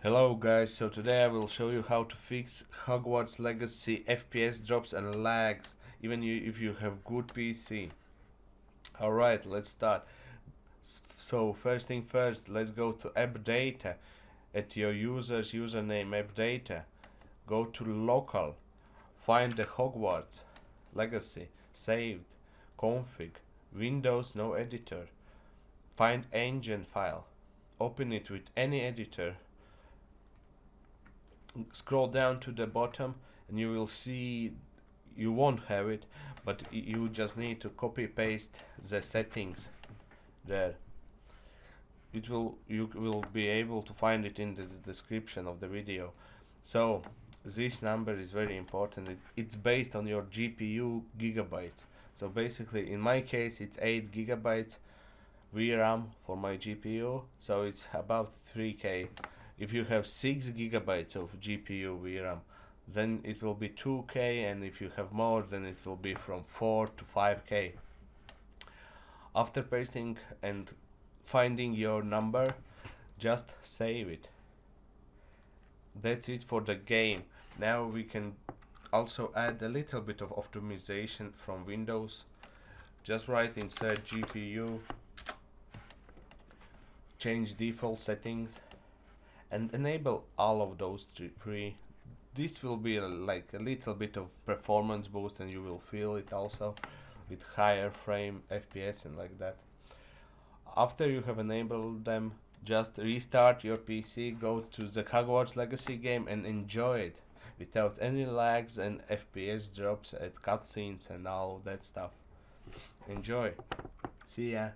Hello guys, so today I will show you how to fix Hogwarts Legacy FPS drops and lags even you, if you have good PC. Alright, let's start. So first thing first, let's go to app data at your user's username app data. Go to local, find the Hogwarts Legacy, saved, config, Windows no editor. Find engine file, open it with any editor scroll down to the bottom and you will see you won't have it but you just need to copy paste the settings there. It will you will be able to find it in the description of the video. So this number is very important. It, it's based on your GPU gigabytes. So basically in my case it's 8 gigabytes VRAM for my GPU so it's about 3k if you have 6 gigabytes of GPU VRAM then it will be 2k and if you have more then it will be from 4 to 5k after pasting and finding your number just save it. That's it for the game. Now we can also add a little bit of optimization from Windows. Just write inside GPU change default settings and enable all of those three this will be a, like a little bit of performance boost and you will feel it also with higher frame FPS and like that. After you have enabled them just restart your PC go to the Hogwarts Legacy game and enjoy it without any lags and FPS drops at cutscenes and all that stuff. Enjoy. See ya